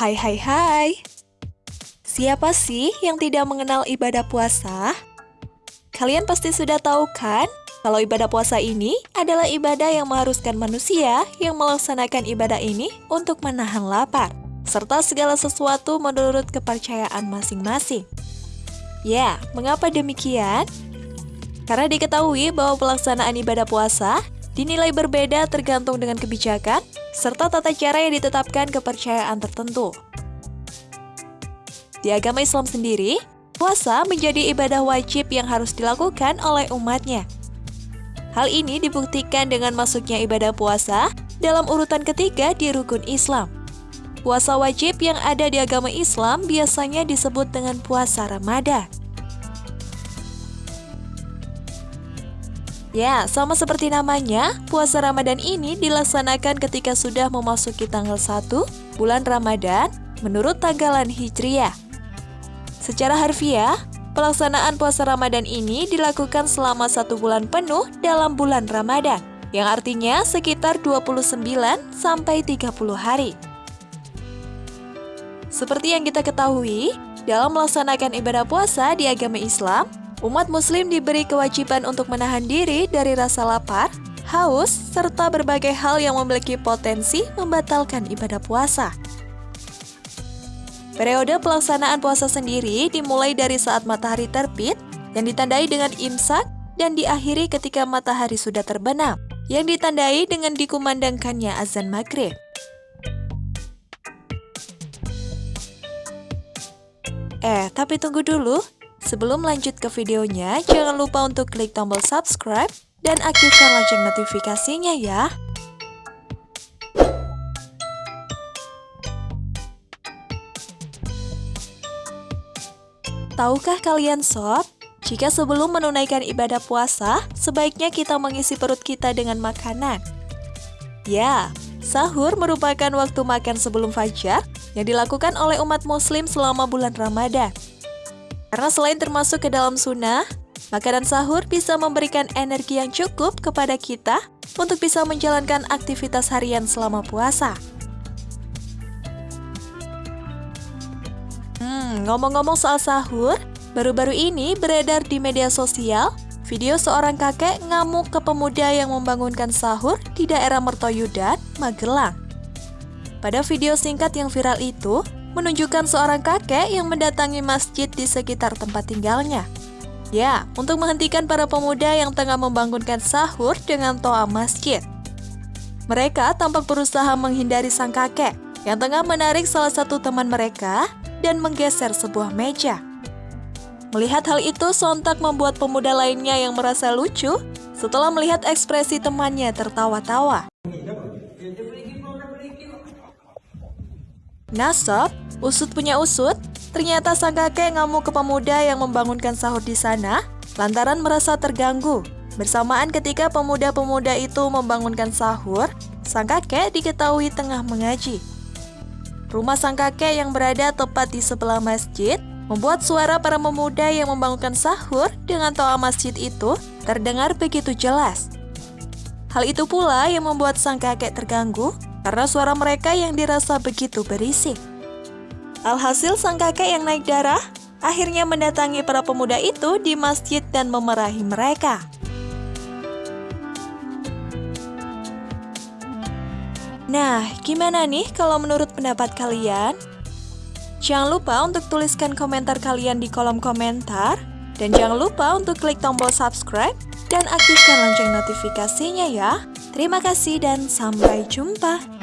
Hai hai hai Siapa sih yang tidak mengenal ibadah puasa? Kalian pasti sudah tahu kan kalau ibadah puasa ini adalah ibadah yang mengharuskan manusia yang melaksanakan ibadah ini untuk menahan lapar, serta segala sesuatu menurut kepercayaan masing-masing. Ya, mengapa demikian? Karena diketahui bahwa pelaksanaan ibadah puasa dinilai berbeda tergantung dengan kebijakan serta tata cara yang ditetapkan kepercayaan tertentu. Di agama Islam sendiri, puasa menjadi ibadah wajib yang harus dilakukan oleh umatnya. Hal ini dibuktikan dengan masuknya ibadah puasa dalam urutan ketiga di rukun Islam. Puasa wajib yang ada di agama Islam biasanya disebut dengan puasa Ramadan. Ya, sama seperti namanya, puasa Ramadan ini dilaksanakan ketika sudah memasuki tanggal 1 bulan Ramadan menurut tanggalan Hijriah. Secara harfiah, Pelaksanaan puasa Ramadan ini dilakukan selama satu bulan penuh dalam bulan Ramadan, yang artinya sekitar 29 sampai 30 hari. Seperti yang kita ketahui, dalam melaksanakan ibadah puasa di agama Islam, umat muslim diberi kewajiban untuk menahan diri dari rasa lapar, haus, serta berbagai hal yang memiliki potensi membatalkan ibadah puasa. Periode pelaksanaan puasa sendiri dimulai dari saat matahari terbit yang ditandai dengan imsak dan diakhiri ketika matahari sudah terbenam yang ditandai dengan dikumandangkannya azan maghrib. Eh, tapi tunggu dulu. Sebelum lanjut ke videonya, jangan lupa untuk klik tombol subscribe dan aktifkan lonceng notifikasinya ya. Tahukah kalian sob, jika sebelum menunaikan ibadah puasa, sebaiknya kita mengisi perut kita dengan makanan? Ya, sahur merupakan waktu makan sebelum fajar yang dilakukan oleh umat muslim selama bulan Ramadan. Karena selain termasuk ke dalam sunnah, makanan sahur bisa memberikan energi yang cukup kepada kita untuk bisa menjalankan aktivitas harian selama puasa. Hmm, ngomong-ngomong soal sahur, baru-baru ini beredar di media sosial video seorang kakek ngamuk ke pemuda yang membangunkan sahur di daerah Mertoyudan, Magelang. Pada video singkat yang viral itu, menunjukkan seorang kakek yang mendatangi masjid di sekitar tempat tinggalnya. Ya, untuk menghentikan para pemuda yang tengah membangunkan sahur dengan toa masjid. Mereka tampak berusaha menghindari sang kakek yang tengah menarik salah satu teman mereka dan menggeser sebuah meja. Melihat hal itu sontak membuat pemuda lainnya yang merasa lucu setelah melihat ekspresi temannya tertawa-tawa. Nasab, usut punya usut, ternyata sang kakek ngamuk ke pemuda yang membangunkan sahur di sana lantaran merasa terganggu. Bersamaan ketika pemuda-pemuda itu membangunkan sahur, sang kakek diketahui tengah mengaji. Rumah sang kakek yang berada tepat di sebelah masjid membuat suara para pemuda yang membangunkan sahur dengan toa masjid itu terdengar begitu jelas. Hal itu pula yang membuat sang kakek terganggu karena suara mereka yang dirasa begitu berisik. Alhasil sang kakek yang naik darah akhirnya mendatangi para pemuda itu di masjid dan memerahi mereka. Nah, gimana nih kalau menurut pendapat kalian? Jangan lupa untuk tuliskan komentar kalian di kolom komentar. Dan jangan lupa untuk klik tombol subscribe dan aktifkan lonceng notifikasinya ya. Terima kasih dan sampai jumpa.